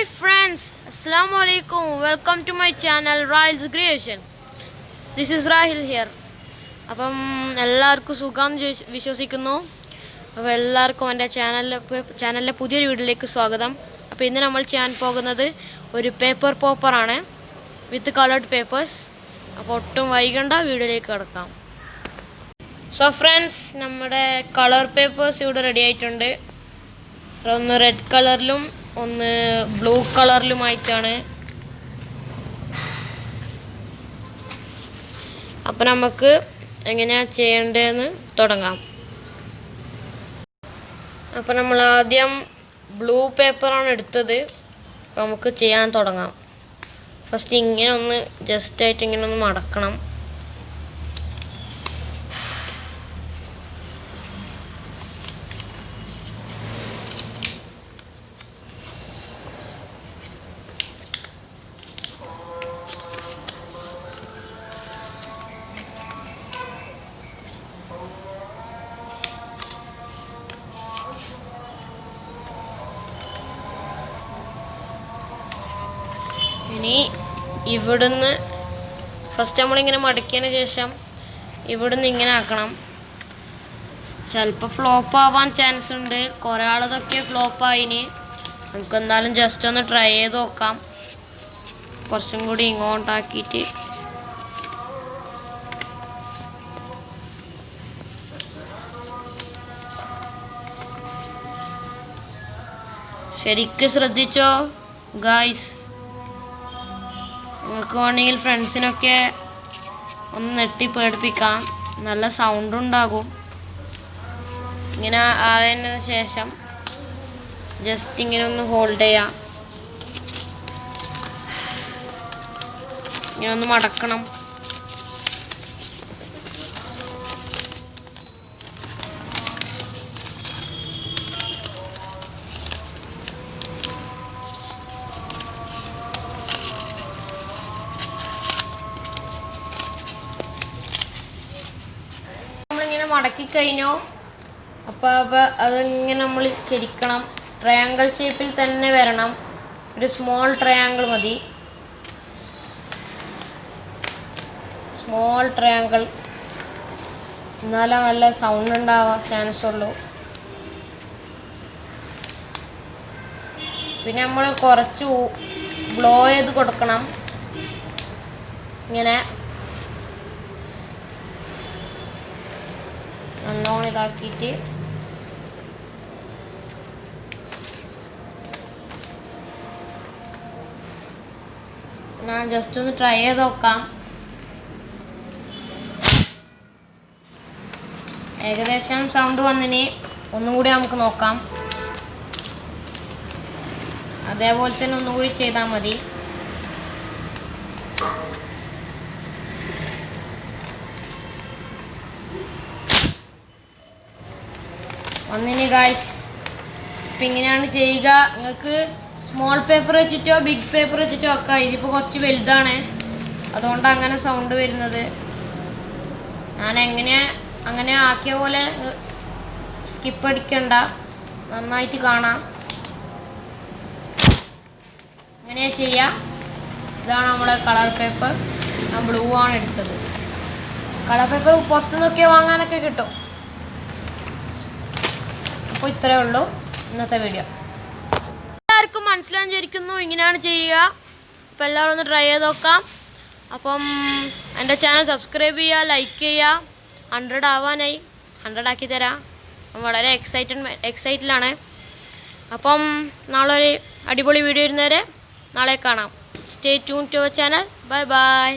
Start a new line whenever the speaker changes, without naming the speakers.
Hi friends അസ്സാം വലൈക്കും welcome to my channel royals creation this is Rahil here അപ്പം എല്ലാവർക്കും സുഖം വിശ്വസിക്കുന്നു. അപ്പോൾ എല്ലാവർക്കും എന്റെ ചാനലിലെ ചാനലിലെ പുതിയൊരു വീഡിയോയിലേക്ക് സ്വാഗതം. അപ്പോൾ ഇന്ന് നമ്മൾ ചെയ്യാൻ പോകുന്നത് ഒരു പേപ്പർ പോപ്പറാണ് വിത്ത് കളേർഡ് പേപ്പേഴ്സ് അപ്പോൾ ഒട്ടും വൈകണ്ട വീഡിയോയിലേക്ക് കിടക്കാം. സോ ഫ്രണ്ട്സ് നമ്മുടെ കളർ പേപ്പേഴ്സ് ഇവിടെ റെഡി ആയിട്ടുണ്ട്. ഒന്ന് റെഡ് കളറിലും ഒന്ന് ബ്ലൂ കളറിലുമായിട്ടാണ്. അപ്പം നമുക്ക് എങ്ങനെയാ ചെയ്യേണ്ടതെന്ന് തുടങ്ങാം. അപ്പം നമ്മൾ ആദ്യം ബ്ലൂ പേപ്പറാണ് എടുത്തത്. നമുക്ക് ചെയ്യാൻ തുടങ്ങാം. ഫസ്റ്റ് ഇങ്ങനെ ഒന്ന് ജസ്റ്റ് ആയിട്ട് ഇങ്ങനെ ഒന്ന് മടക്കണം. ഇനി ഇവിടുന്ന് ഫസ്റ്റ് നമ്മളിങ്ങനെ മടക്കിയതിന് ശേഷം ഇവിടുന്ന് ഇങ്ങനെ ആക്കണം. ചിലപ്പോൾ ഫ്ലോപ്പ് ആവാൻ ചാൻസ് ഉണ്ട്. കുറേ ആളതൊക്കെ ഫ്ലോപ്പ് ആയിന് നമുക്ക് എന്തായാലും ജസ്റ്റ് ഒന്ന് ട്രൈ ചെയ്ത് നോക്കാം. കുറച്ചും കൂടി ഇങ്ങോട്ടാക്കിയിട്ട്. ശരിക്കും ശ്രദ്ധിച്ചോ ഗായ്സ് നിങ്ങൾക്ക് വേണമെങ്കിൽ ഫ്രണ്ട്സിനൊക്കെ ഒന്ന് നെട്ടി പേടിപ്പിക്കാം. നല്ല സൗണ്ട് ഉണ്ടാകും. ഇങ്ങനെ ആയതിന് ശേഷം ജസ്റ്റ് ഇങ്ങനെ ഒന്ന് ഹോൾഡ് ചെയ്യാം. ഇങ്ങനെ ഒന്ന് മടക്കണം. മടക്കി കഴിഞ്ഞോ അപ്പോൾ അപ്പോൾ അതിങ്ങനെ നമ്മൾ ചരിക്കണം. ട്രയാങ്കിൾ ഷേപ്പിൽ തന്നെ വരണം. ഒരു സ്മോൾ ട്രയാങ്കിൾ മതി. സ്മോൾ ട്രയാങ്കിൾ എന്നാലേ നല്ല സൗണ്ട് ഉണ്ടാവാൻ ചാൻസ് ഉള്ളൂ. പിന്നെ നമ്മൾ കുറച്ച് ബ്ലോ ചെയ്ത് കൊടുക്കണം. ഇങ്ങനെ. ഇതാക്കിയിട്ട് ഞാൻ ജസ്റ്റ് ഒന്ന് ട്രൈ ചെയ്ത് നോക്കാം. ഏകദേശം സൗണ്ട് വന്നിനി. ഒന്നും കൂടി നമുക്ക് നോക്കാം. അതേപോലെ തന്നെ ഒന്നുകൂടി ചെയ്താൽ മതി. ഒന്നിന് ഗായ്സ് ഇപ്പം ഇങ്ങനെയാണ് ചെയ്യുക. നിങ്ങൾക്ക് സ്മോൾ പേപ്പർ വെച്ചിട്ടോ ബിഗ് പേപ്പർ വെച്ചിട്ടോ ഒക്കെ. ഇതിപ്പോൾ കുറച്ച് വലുതാണ്. അതുകൊണ്ട് അങ്ങനെ സൗണ്ട് വരുന്നത്. ഞാൻ എങ്ങനെ അങ്ങനെ ആക്കിയ പോലെ സ്കിപ്പ് അടിക്കണ്ട. നന്നായിട്ട് കാണാം. അങ്ങനെ ചെയ്യാം. ഇതാണ് നമ്മുടെ കളർ പേപ്പർ ബ്ലൂ ആണ് എടുത്തത്. കളർ പേപ്പർ പുറത്തുനിന്നൊക്കെ വാങ്ങാനൊക്കെ കിട്ടും. അപ്പോൾ ഇത്രയേ ഉള്ളൂ ഇന്നത്തെ വീഡിയോ എല്ലാവർക്കും മനസ്സിലാൻ ചോദിക്കുന്നു ഇങ്ങനെയാണ് ചെയ്യുക. അപ്പോൾ എല്ലാവരും ഒന്ന് ട്രൈ ചെയ്ത് നോക്കാം. അപ്പം എന്റെ ചാനൽ സബ്സ്ക്രൈബ് ചെയ്യുക ലൈക്ക് ചെയ്യുക. ഹൺഡ്രഡ് ആവാനായി. ഹൺഡ്രഡ് ആക്കി തരാം. വളരെ എക്സൈറ്റഡ് എക്സൈറ്റിലാണ് അപ്പം നാളെ ഒരു അടിപൊളി വീഡിയോ ഇരുന്നവരെ നാളെ കാണാം. Stay tune to channel bye bye